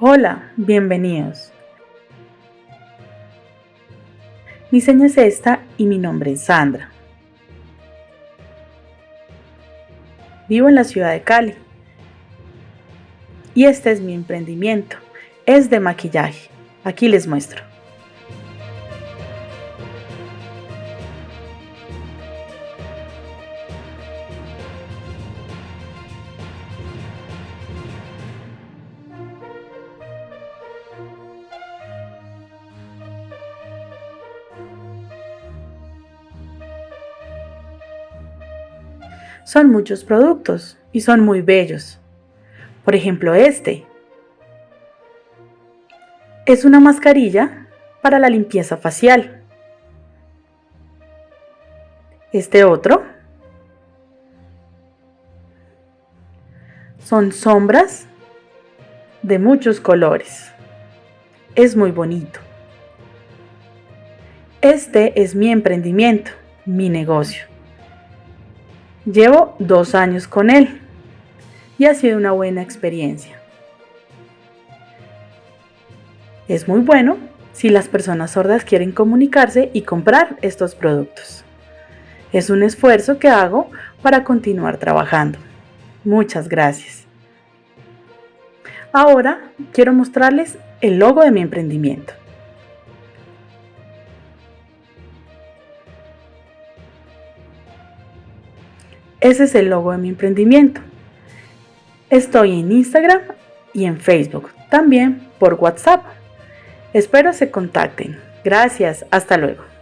Hola, bienvenidos. Mi seña es esta y mi nombre es Sandra. Vivo en la ciudad de Cali. Y este es mi emprendimiento. Es de maquillaje. Aquí les muestro. Son muchos productos y son muy bellos. Por ejemplo, este. Es una mascarilla para la limpieza facial. Este otro. Son sombras de muchos colores. Es muy bonito. Este es mi emprendimiento, mi negocio. Llevo dos años con él y ha sido una buena experiencia. Es muy bueno si las personas sordas quieren comunicarse y comprar estos productos. Es un esfuerzo que hago para continuar trabajando. Muchas gracias. Ahora quiero mostrarles el logo de mi emprendimiento. Ese es el logo de mi emprendimiento. Estoy en Instagram y en Facebook, también por WhatsApp. Espero se contacten. Gracias, hasta luego.